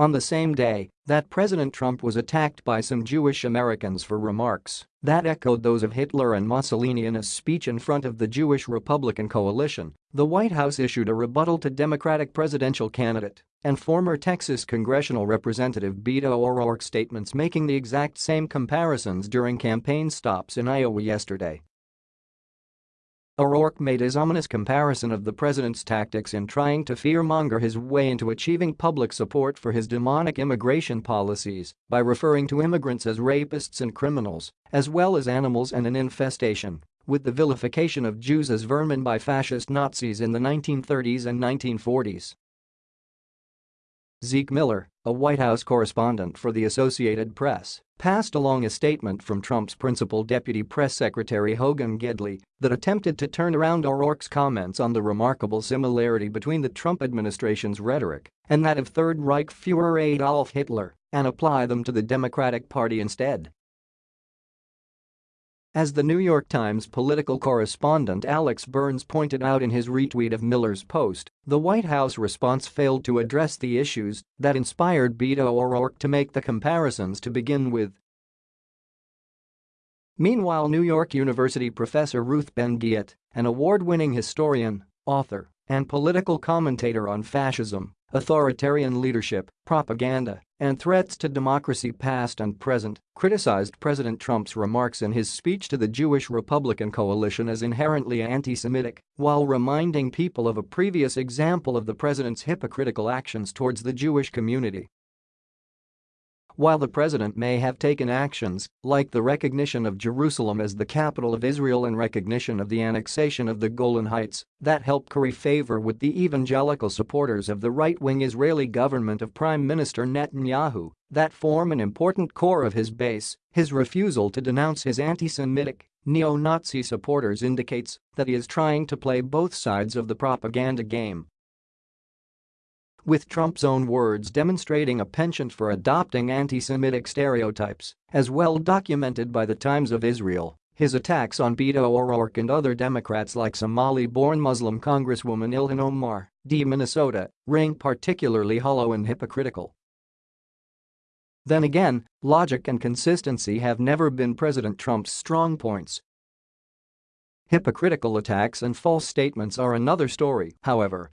On the same day that President Trump was attacked by some Jewish Americans for remarks that echoed those of Hitler and Mussolini in a speech in front of the Jewish Republican coalition, the White House issued a rebuttal to Democratic presidential candidate and former Texas congressional representative Beto O'Rourke's statements making the exact same comparisons during campaign stops in Iowa yesterday. O'Rourke made his ominous comparison of the president's tactics in trying to fearmonger his way into achieving public support for his demonic immigration policies by referring to immigrants as rapists and criminals, as well as animals and an infestation, with the vilification of Jews as vermin by fascist Nazis in the 1930s and 1940s. Zeke Miller, a White House correspondent for the Associated Press, passed along a statement from Trump's principal deputy press secretary Hogan Gidley that attempted to turn around O'Rourke's comments on the remarkable similarity between the Trump administration's rhetoric and that of Third Reich Führer Adolf Hitler and apply them to the Democratic Party instead. As the New York Times political correspondent Alex Burns pointed out in his retweet of Miller's post, the White House response failed to address the issues that inspired Beto O'Rourke to make the comparisons to begin with. Meanwhile New York University professor Ruth Ben-Ghiat, an award-winning historian, author, and political commentator on fascism, authoritarian leadership, propaganda, and threats to democracy past and present, criticized President Trump's remarks in his speech to the Jewish Republican coalition as inherently anti-Semitic, while reminding people of a previous example of the president's hypocritical actions towards the Jewish community. While the president may have taken actions, like the recognition of Jerusalem as the capital of Israel and recognition of the annexation of the Golan Heights, that helped curry favor with the evangelical supporters of the right-wing Israeli government of Prime Minister Netanyahu, that form an important core of his base, his refusal to denounce his anti-Semitic, neo-Nazi supporters indicates that he is trying to play both sides of the propaganda game with Trump's own words demonstrating a penchant for adopting anti-Semitic stereotypes, as well documented by the Times of Israel. His attacks on Beto O'Rourke and other Democrats like Somali-born Muslim Congresswoman Ilhan Omar, D. Minnesota, ring particularly hollow and hypocritical. Then again, logic and consistency have never been President Trump's strong points. Hypocritical attacks and false statements are another story, however,